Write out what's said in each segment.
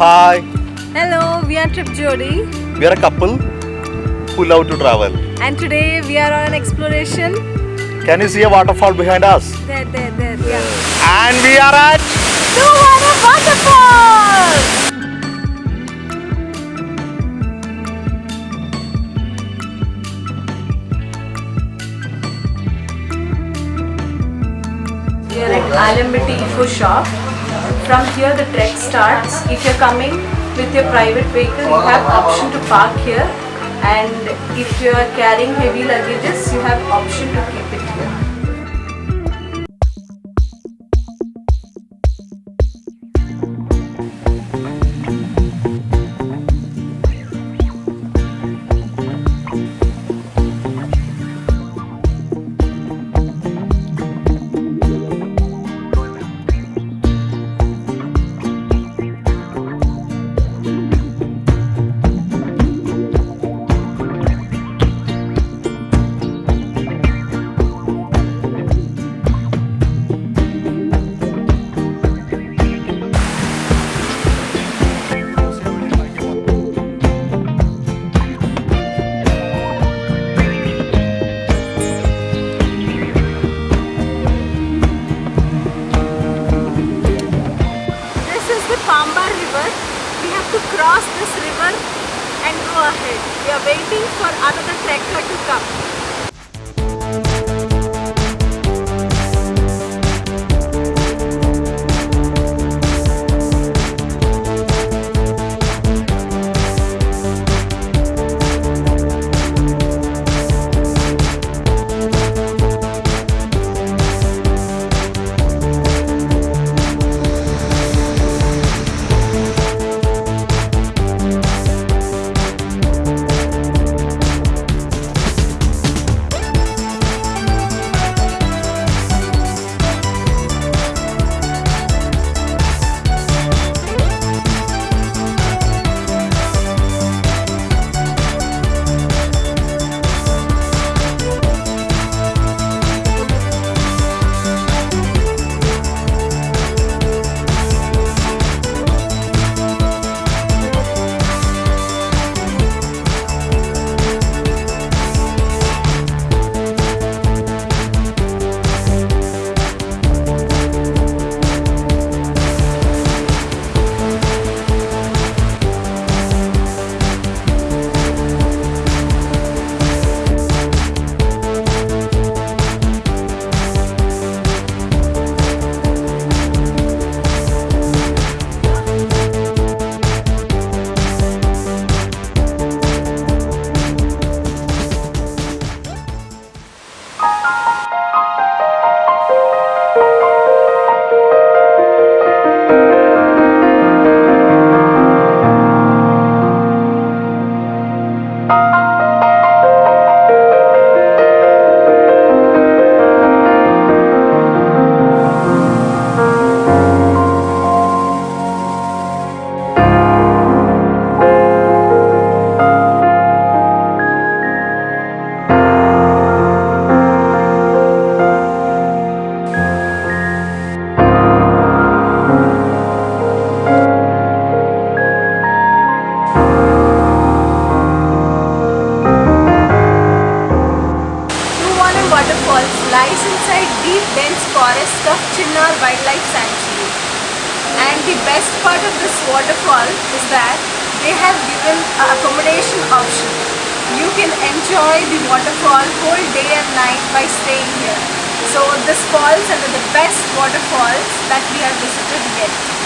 Hi, Hello, we are Trip Jodi we are a couple who love to travel. and today we are on an exploration. Can you see a waterfall behind us? There, there, there, yeah. And we are at Two waterfall! We are at Alampetty Eco Shop. From here the trek starts. If you're coming with your private vehicle, you have option to park here. And if you are carrying heavy luggages, you have option to keep it here. River. We have to cross this river and go ahead. We are waiting for another trekker to come. Lies inside deep dense forest of Chinnar Wildlife Sanctuary. And the best part of this waterfall is that they have given accommodation option. You can enjoy the waterfall whole day and night by staying here. So this falls under the best waterfalls that we have visited yet.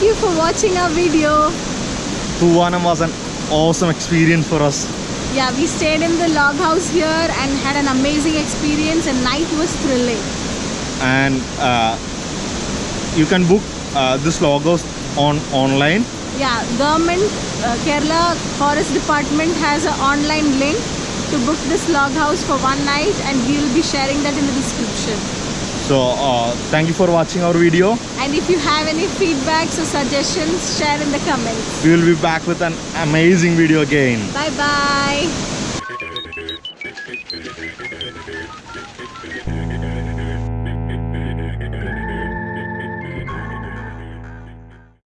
You for watching our video. Thoovanam was an awesome experience for us. Yeah, we stayed in the log house here and had an amazing experience and night was thrilling. And uh, you can book uh, this house on online. Yeah, government uh, Kerala Forest Department has an online link to book this log house for one night and we will be sharing that in the description. So uh, thank you for watching our video. And if you have any feedbacks or suggestions, share in the comments. We will be back with an amazing video again. Bye bye.